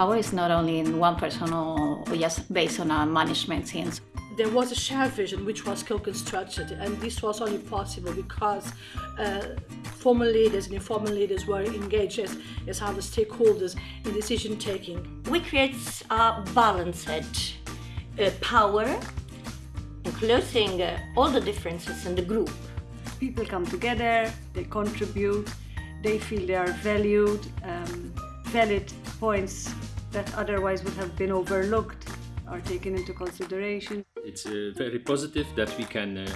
power is not only in one person or, or just based on a management teams. There was a shared vision which was co-constructed and this was only possible because uh, formal leaders and informal leaders were engaged as, as other stakeholders in decision taking. We create a balanced uh, power including uh, all the differences in the group. People come together, they contribute, they feel they are valued, um, valid points that otherwise would have been overlooked are taken into consideration. It's uh, very positive that we can uh,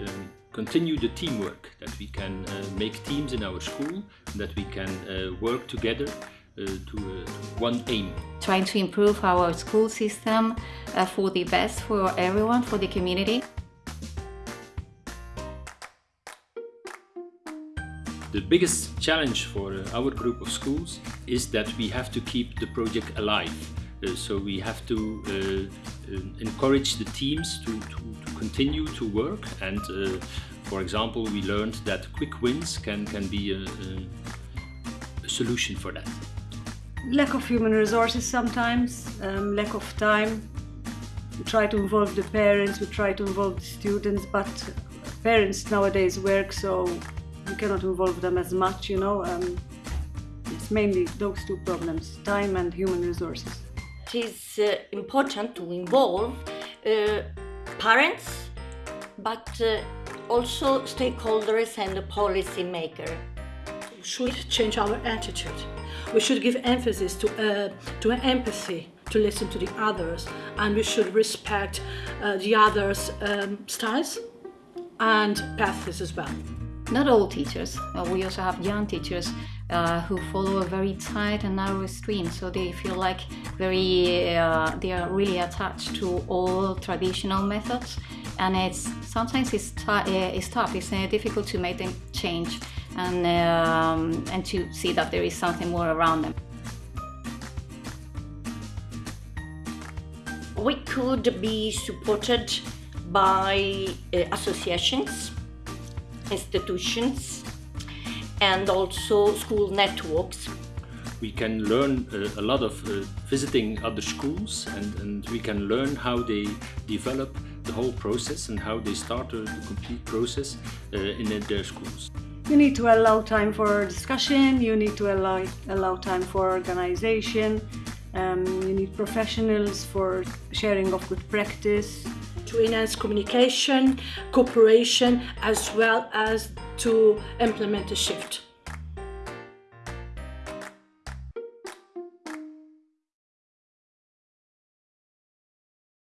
um, continue the teamwork, that we can uh, make teams in our school, that we can uh, work together uh, to, uh, to, one aim. Trying to improve our school system for the best for everyone, for the community. The biggest challenge for uh, our group of schools is that we have to keep the project alive. Uh, so we have to uh, uh encourage the teams to, to, to, continue to work and uh, for example we learned that quick wins can, can be a, a solution for that. Lack of human resources sometimes, um, lack of time. We try to involve the parents, we try to involve the students, but parents nowadays work so cannot involve them as much, you know. Um, it's mainly those two problems, time and human resources. It is uh, important to involve uh, parents, but uh, also stakeholders and the policy maker. We should change our attitude. We should give emphasis to, uh, to empathy, to listen to the others, and we should respect uh, the others' um, styles and paths as well not all teachers. We also have young teachers uh, who follow a very tight and narrow stream, so they feel like very uh, they are really attached to all traditional methods, and it's sometimes it's, uh, it's tough. It's uh, difficult to make them change and um, and to see that there is something more around them. We could be supported by uh, associations institutions and also school networks. We can learn uh, a lot of uh, visiting other schools and, and we can learn how they develop the whole process and how they start the complete process uh, in their schools. You need to allow time for discussion, you need to allow, allow time for organization, um, you need professionals for sharing of good practice, to enhance communication, cooperation, as well as to implement a shift.